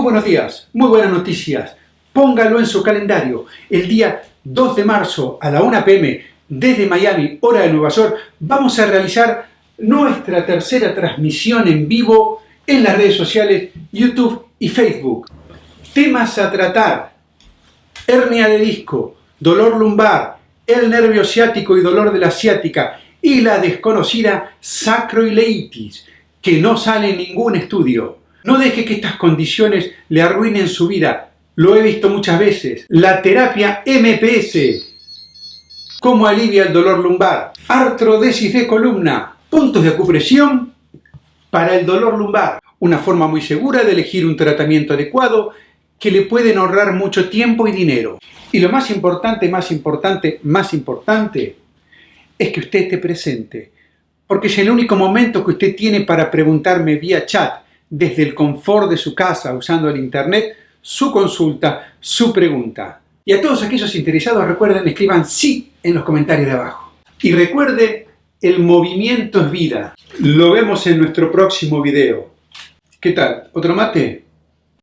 Muy buenos días, muy buenas noticias. Póngalo en su calendario. El día 2 de marzo a la 1 pm desde Miami, hora de Nueva York, vamos a realizar nuestra tercera transmisión en vivo en las redes sociales YouTube y Facebook. Temas a tratar. Hernia de disco, dolor lumbar, el nervio ciático y dolor de la ciática y la desconocida sacroileitis, que no sale en ningún estudio. No deje que estas condiciones le arruinen su vida. Lo he visto muchas veces. La terapia MPS. ¿Cómo alivia el dolor lumbar? Artrodesis de columna. Puntos de acupresión para el dolor lumbar. Una forma muy segura de elegir un tratamiento adecuado que le pueden ahorrar mucho tiempo y dinero. Y lo más importante, más importante, más importante, es que usted esté presente. Porque es el único momento que usted tiene para preguntarme vía chat desde el confort de su casa usando el Internet su consulta, su pregunta. Y a todos aquellos interesados recuerden, escriban sí en los comentarios de abajo. Y recuerde, el movimiento es vida. Lo vemos en nuestro próximo video. ¿Qué tal? ¿Otro mate?